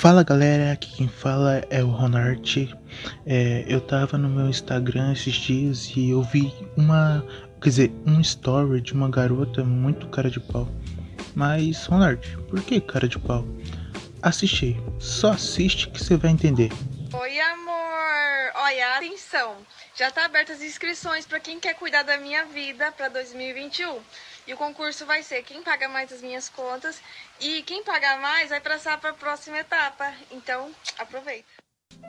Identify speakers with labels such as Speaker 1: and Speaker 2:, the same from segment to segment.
Speaker 1: Fala galera, aqui quem fala é o Ronart. É, eu tava no meu Instagram esses dias e eu vi uma, quer dizer, um story de uma garota muito cara de pau. Mas Ronart, por que cara de pau? Assiste só assiste que você vai entender.
Speaker 2: Oi amor, olha, atenção, já tá abertas as inscrições para quem quer cuidar da minha vida para 2021. E o concurso vai ser quem paga mais as minhas contas e quem pagar mais vai passar para a próxima etapa. Então, aproveita.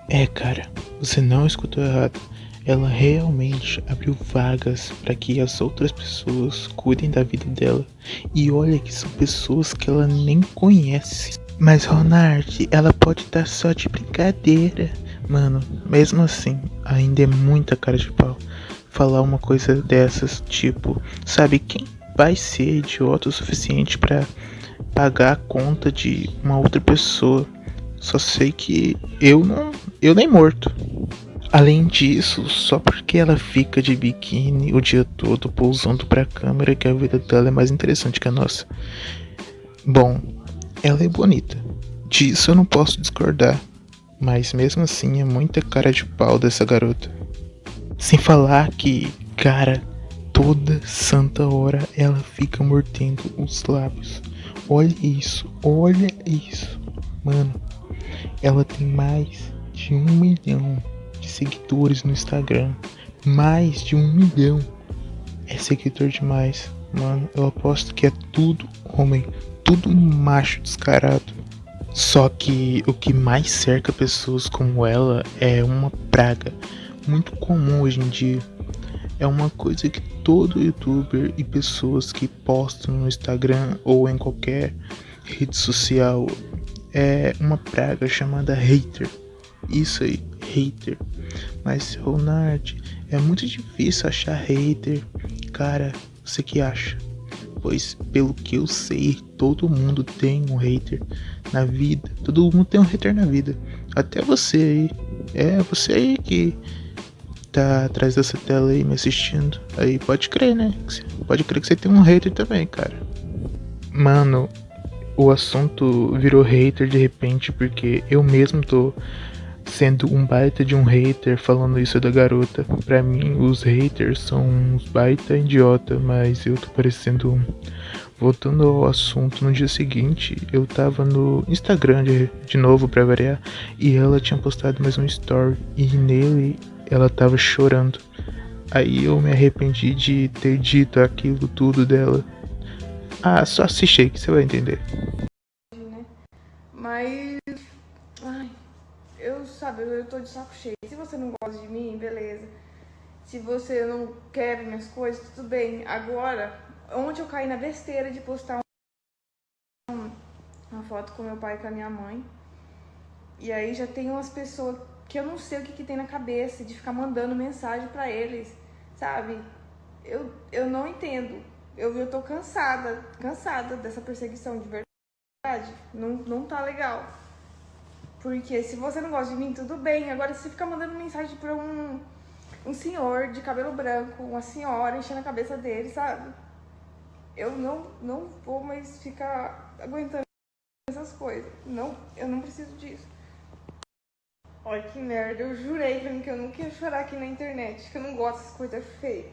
Speaker 1: É, cara, você não escutou errado. Ela realmente abriu vagas para que as outras pessoas cuidem da vida dela. E olha que são pessoas que ela nem conhece. Mas Ronald, ela pode estar só de brincadeira. Mano, mesmo assim, ainda é muita cara de pau falar uma coisa dessas, tipo, sabe quem vai ser idiota o suficiente para pagar a conta de uma outra pessoa. Só sei que eu não, eu nem morto. Além disso, só porque ela fica de biquíni o dia todo pousando pra câmera que a vida dela é mais interessante que a nossa. Bom, ela é bonita. Disso eu não posso discordar. Mas mesmo assim é muita cara de pau dessa garota. Sem falar que, cara, toda santa hora ela fica mordendo os lábios. Olha isso, olha isso. Mano, ela tem mais de um milhão de seguidores no Instagram. Mais de um milhão. É seguidor demais. Mano, eu aposto que é tudo homem. Tudo macho descarado. Só que o que mais cerca pessoas como ela é uma praga muito comum hoje em dia é uma coisa que todo youtuber e pessoas que postam no Instagram ou em qualquer rede social é uma praga chamada hater. Isso aí, hater. Mas Ronald, é muito difícil achar hater. Cara, você que acha? Pois pelo que eu sei, todo mundo tem um hater na vida. Todo mundo tem um hater na vida. Até você aí. É, você aí que tá atrás dessa tela aí me assistindo, aí pode crer, né? Pode crer que você tem um hater também, cara. Mano, o assunto virou hater de repente porque eu mesmo tô sendo um baita de um hater falando isso da garota. Pra mim, os haters são uns baita idiota, mas eu tô parecendo um. Voltando ao assunto, no dia seguinte eu tava no Instagram de, de novo pra variar e ela tinha postado mais um story e nele ela tava chorando. Aí eu me arrependi de ter dito aquilo tudo dela. Ah, só assiste aí que você vai entender.
Speaker 2: Mas. Ai, eu sabe, eu tô de saco cheio. Se você não gosta de mim, beleza. Se você não quer minhas coisas, tudo bem. Agora, ontem eu caí na besteira de postar uma foto com meu pai e com a minha mãe. E aí já tem umas pessoas que eu não sei o que, que tem na cabeça de ficar mandando mensagem para eles, sabe? Eu, eu não entendo. Eu, eu tô cansada, cansada dessa perseguição de verdade. Não, não tá legal. Porque se você não gosta de mim, tudo bem. Agora, se ficar mandando mensagem pra um, um senhor de cabelo branco, uma senhora enchendo a cabeça dele, sabe? Eu não, não vou mais ficar aguentando essas coisas. Não, eu não preciso disso. Olha que merda, eu jurei pra mim que eu nunca ia chorar aqui na internet, que eu não gosto dessas coisas feias.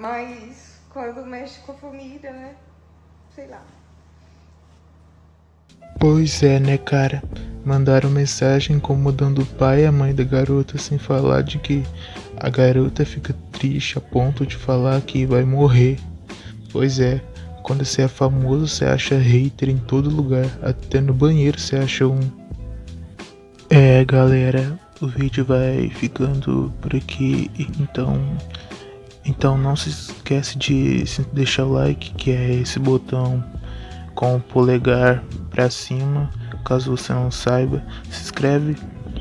Speaker 2: Mas quando mexe com a família, né? Sei lá.
Speaker 1: Pois é, né, cara? Mandaram mensagem incomodando o pai e a mãe da garota sem falar de que a garota fica triste a ponto de falar que vai morrer. Pois é, quando você é famoso, você acha hater em todo lugar, até no banheiro você acha um. É, galera, o vídeo vai ficando por aqui, então, então não se esquece de deixar o like, que é esse botão com o polegar para cima, caso você não saiba, se inscreve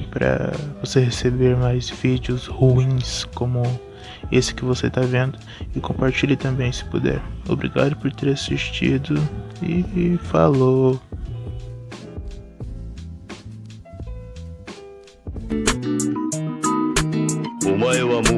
Speaker 1: para você receber mais vídeos ruins como esse que você está vendo e compartilhe também se puder. Obrigado por ter assistido e falou! Eu amo.